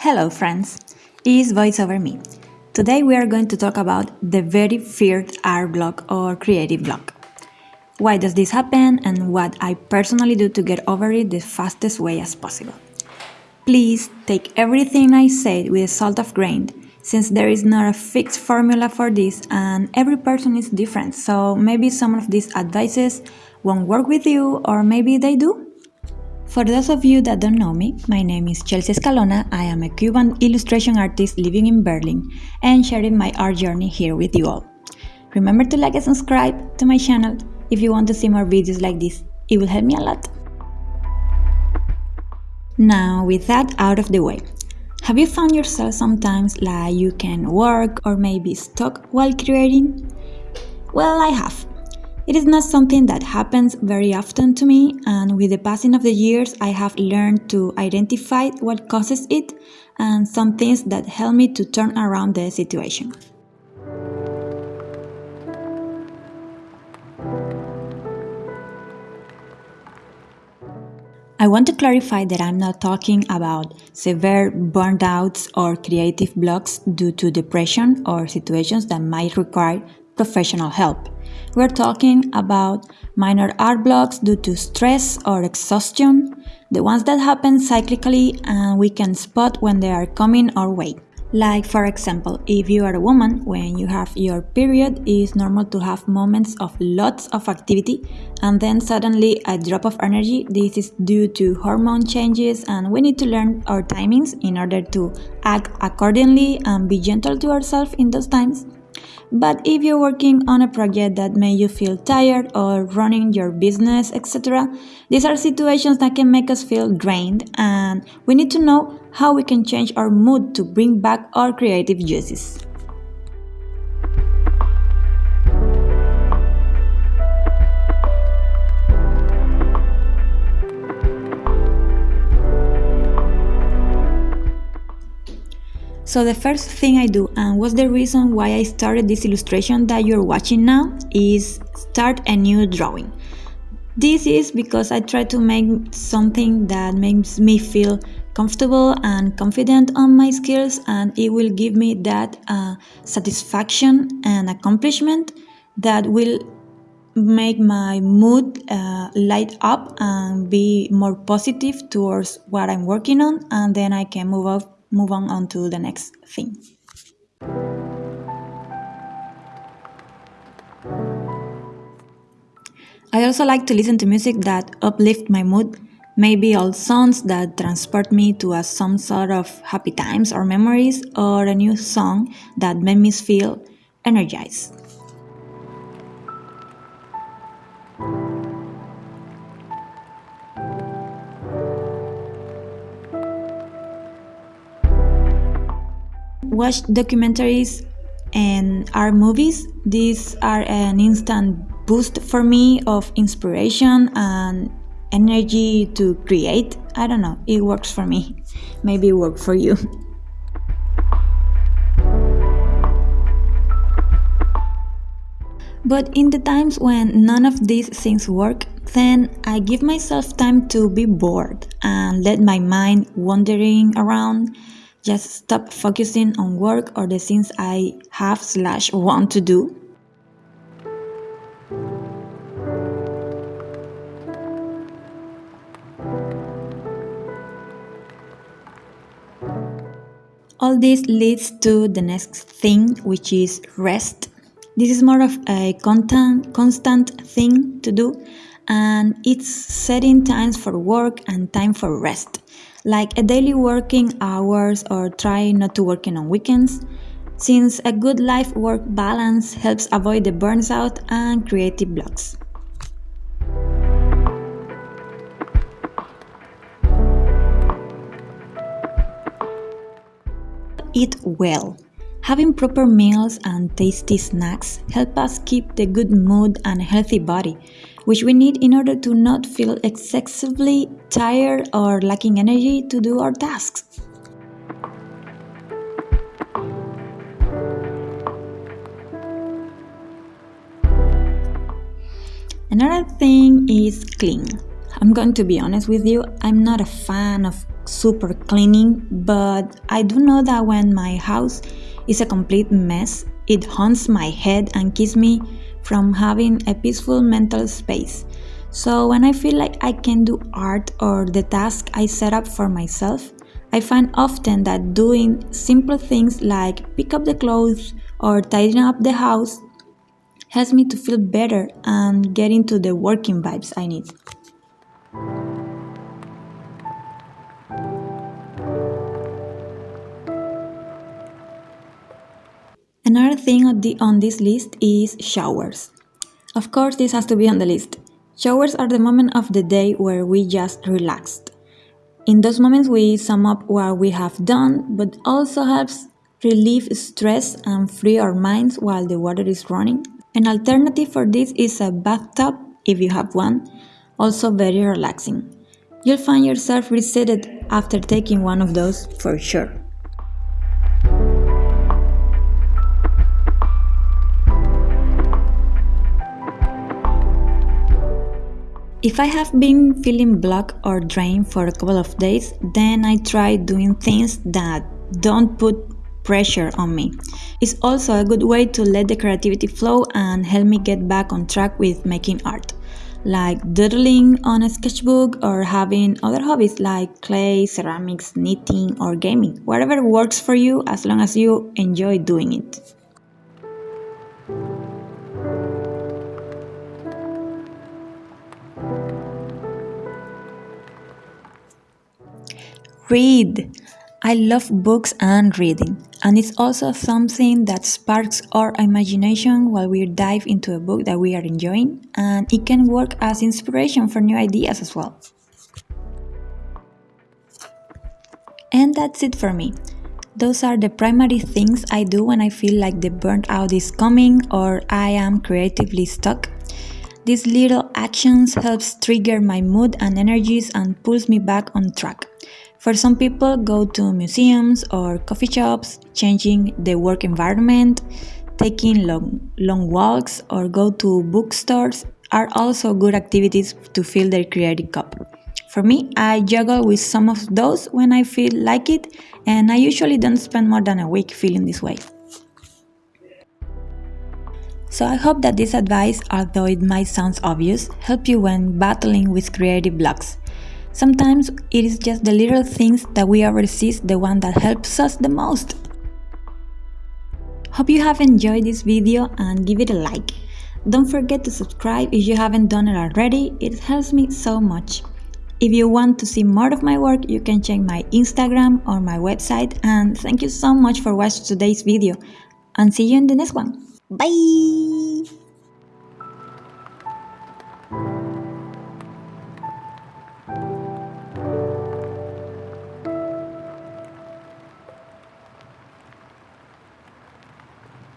Hello friends, it's Voice Over Me. Today we are going to talk about the very feared art block or creative block. Why does this happen and what I personally do to get over it the fastest way as possible. Please take everything I said with a salt of grain since there is not a fixed formula for this and every person is different so maybe some of these advices won't work with you or maybe they do. For those of you that don't know me, my name is Chelsea Escalona. I am a Cuban illustration artist living in Berlin and sharing my art journey here with you all. Remember to like and subscribe to my channel if you want to see more videos like this. It will help me a lot. Now, with that out of the way, have you found yourself sometimes like you can work or maybe stuck while creating? Well, I have. It is not something that happens very often to me, and with the passing of the years, I have learned to identify what causes it and some things that help me to turn around the situation. I want to clarify that I'm not talking about severe burnouts or creative blocks due to depression or situations that might require professional help. We're talking about minor art blocks due to stress or exhaustion, the ones that happen cyclically and we can spot when they are coming our way. Like for example, if you are a woman, when you have your period, it's normal to have moments of lots of activity and then suddenly a drop of energy. This is due to hormone changes and we need to learn our timings in order to act accordingly and be gentle to ourselves in those times. But if you're working on a project that made you feel tired or running your business, etc., these are situations that can make us feel drained, and we need to know how we can change our mood to bring back our creative juices. So the first thing I do, and what's the reason why I started this illustration that you're watching now, is start a new drawing. This is because I try to make something that makes me feel comfortable and confident on my skills and it will give me that uh, satisfaction and accomplishment that will make my mood uh, light up and be more positive towards what I'm working on and then I can move up move on, on to the next thing. I also like to listen to music that uplift my mood, maybe old songs that transport me to a, some sort of happy times or memories, or a new song that made me feel energized. Watch documentaries and art movies. These are an instant boost for me of inspiration and energy to create. I don't know, it works for me. Maybe it works for you. But in the times when none of these things work, then I give myself time to be bored and let my mind wandering around just stop focusing on work or the things I have slash want to do. All this leads to the next thing, which is rest. This is more of a constant, constant thing to do, and it's setting times for work and time for rest like a daily working hours or try not to working on weekends, since a good life-work balance helps avoid the burnout and creative blocks. Eat well. Having proper meals and tasty snacks help us keep the good mood and healthy body, which we need in order to not feel excessively tired or lacking energy to do our tasks. Another thing is clean. I'm going to be honest with you, I'm not a fan of super cleaning, but I do know that when my house is a complete mess, it haunts my head and keeps me from having a peaceful mental space. So when I feel like I can do art or the task I set up for myself, I find often that doing simple things like pick up the clothes or tidying up the house helps me to feel better and get into the working vibes I need. Another thing on, the, on this list is showers. Of course, this has to be on the list. Showers are the moment of the day where we just relaxed. In those moments, we sum up what we have done, but also helps relieve stress and free our minds while the water is running. An alternative for this is a bathtub, if you have one, also very relaxing. You'll find yourself resetted after taking one of those for sure. If I have been feeling blocked or drained for a couple of days, then I try doing things that don't put pressure on me. It's also a good way to let the creativity flow and help me get back on track with making art, like doodling on a sketchbook or having other hobbies like clay, ceramics, knitting, or gaming. Whatever works for you as long as you enjoy doing it. Read! I love books and reading, and it's also something that sparks our imagination while we dive into a book that we are enjoying, and it can work as inspiration for new ideas as well. And that's it for me. Those are the primary things I do when I feel like the burnout is coming or I am creatively stuck. These little actions helps trigger my mood and energies and pulls me back on track. For some people, go to museums or coffee shops, changing the work environment, taking long, long walks, or go to bookstores are also good activities to fill their creative cup. For me, I juggle with some of those when I feel like it, and I usually don't spend more than a week feeling this way. So I hope that this advice, although it might sound obvious, help you when battling with creative blocks. Sometimes it is just the little things that we oversee the one that helps us the most. Hope you have enjoyed this video and give it a like. Don't forget to subscribe if you haven't done it already, it helps me so much. If you want to see more of my work, you can check my Instagram or my website and thank you so much for watching today's video and see you in the next one. Bye!